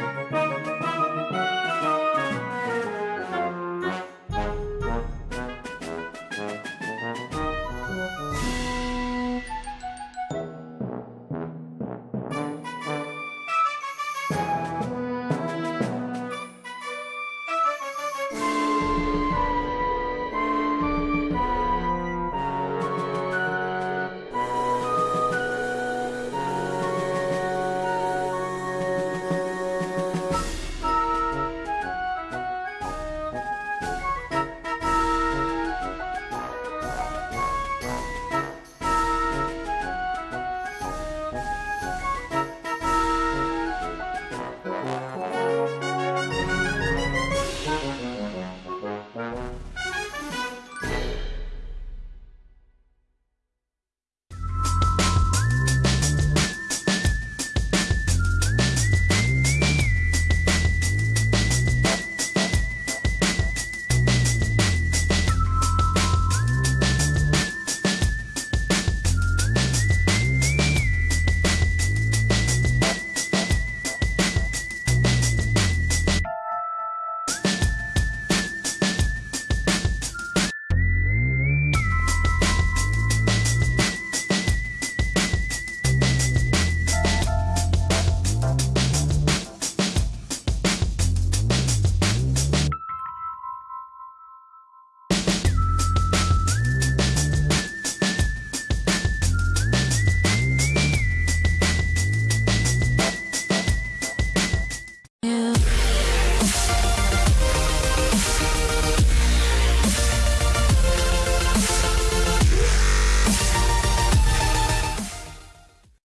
Música